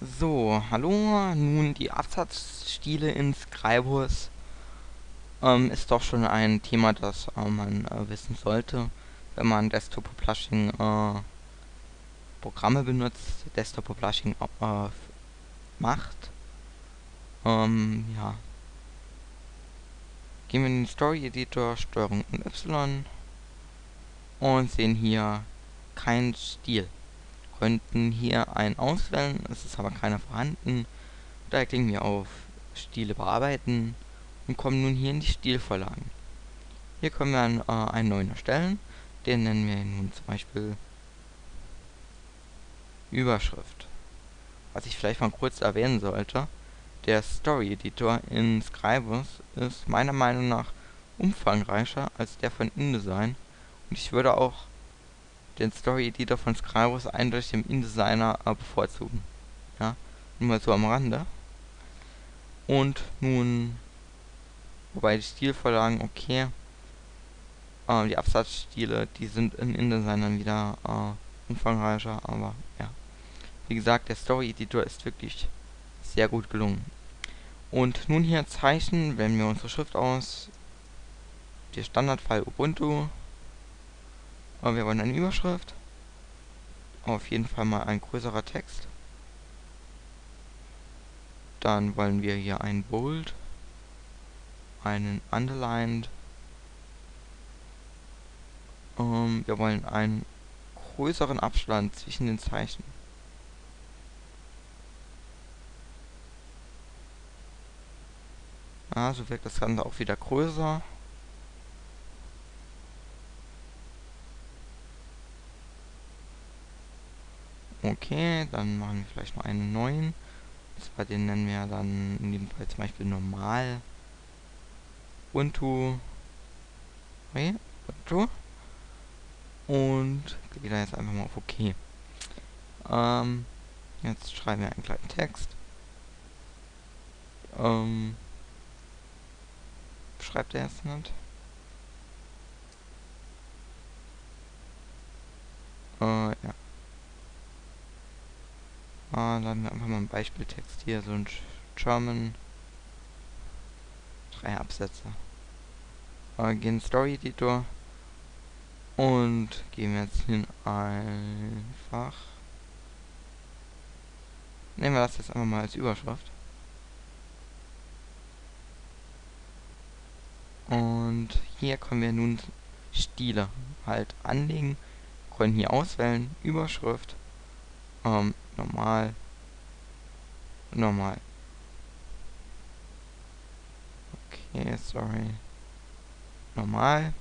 So, hallo. Nun, die Absatzstile in Scribus ähm, ist doch schon ein Thema, das äh, man äh, wissen sollte, wenn man Desktop Publishing äh, Programme benutzt, Desktop Publishing äh, macht. Ähm, ja. Gehen wir in den Story Editor, Steuerung und Y und sehen hier keinen Stil könnten hier einen auswählen, es ist aber keiner vorhanden. Da klicken wir auf Stile bearbeiten und kommen nun hier in die Stilvorlagen. Hier können wir einen, äh, einen neuen erstellen, den nennen wir nun zum Beispiel Überschrift. Was ich vielleicht mal kurz erwähnen sollte, der Story Editor in Scribus ist meiner Meinung nach umfangreicher als der von InDesign und ich würde auch den Story-Editor von Scribus eindeutig dem InDesigner äh, bevorzugen. Ja, nur mal so am Rande. Und nun, wobei die Stilvorlagen, okay, äh, die Absatzstile, die sind in InDesign wieder äh, umfangreicher, aber ja. Wie gesagt, der Story-Editor ist wirklich sehr gut gelungen. Und nun hier Zeichen, wählen wir unsere Schrift aus, der Standardfall Ubuntu, aber wir wollen eine Überschrift. Auf jeden Fall mal ein größerer Text. Dann wollen wir hier ein Bold, einen Underlined. Ähm, wir wollen einen größeren Abstand zwischen den Zeichen. Ja, so wirkt das Ganze auch wieder größer. Okay, dann machen wir vielleicht noch einen neuen. Bei den nennen wir dann in dem Fall zum Beispiel normal. Ubuntu. Okay, Ubuntu. Und gehe da jetzt einfach mal auf OK. Ähm, jetzt schreiben wir einen kleinen Text. Ähm, schreibt er jetzt nicht? Äh, ja. Ah, laden wir einfach mal einen Beispieltext hier, so ein German. Drei Absätze. Äh, gehen Story Editor. Und gehen wir jetzt hin einfach. Nehmen wir das jetzt einfach mal als Überschrift. Und hier können wir nun Stile halt anlegen. Können hier auswählen, Überschrift, ähm, normal, normal. Okay, sorry. Normal.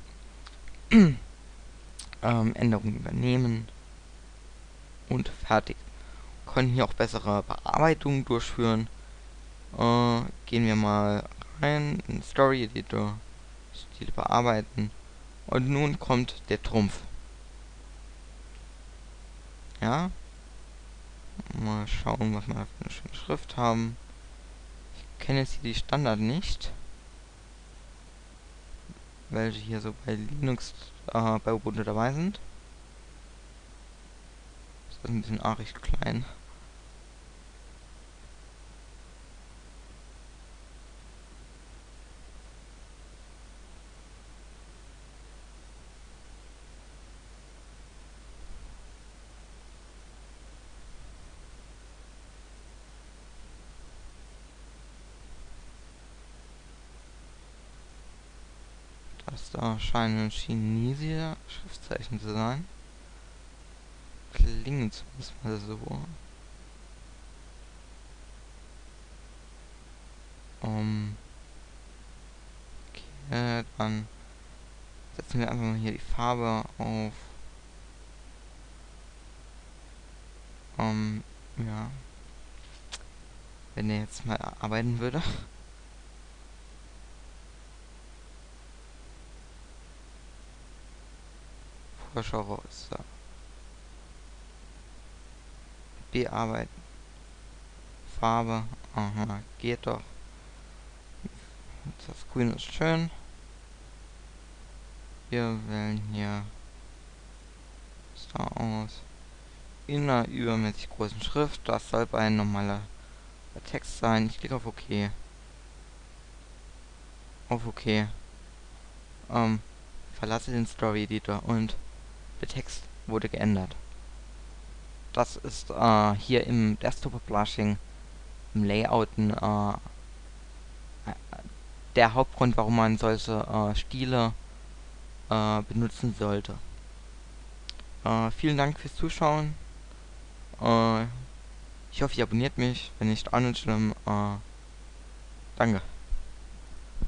ähm, Änderungen übernehmen. Und fertig. Können hier auch bessere Bearbeitungen durchführen. Äh, gehen wir mal rein in Story Editor. Stil bearbeiten. Und nun kommt der Trumpf. Ja, Mal schauen, was wir für eine schöne Schrift haben. Ich kenne jetzt hier die Standard nicht. Welche hier so bei Linux, äh, bei Ubuntu dabei sind. Das ist ein bisschen arg klein. Das da scheinen chinesische Schriftzeichen zu sein. Klingen zumindest mal so. Um, okay, dann setzen wir einfach mal hier die Farbe auf. Um, ja. Wenn er jetzt mal arbeiten würde. Vorschau raus. So. Bearbeiten. Farbe. Aha, geht doch. Das Grün ist schön. Wir wählen hier Star aus. in einer übermäßig großen Schrift. Das soll bei ein normaler Text sein. Ich klicke auf OK. Auf OK. Ähm, verlasse den Story Editor und der Text wurde geändert. Das ist äh, hier im Desktop Publishing im Layouten äh, der Hauptgrund, warum man solche äh, Stile äh, benutzen sollte. Äh, vielen Dank fürs Zuschauen. Äh, ich hoffe, ihr abonniert mich. Wenn nicht, auch nicht schlimm. Danke.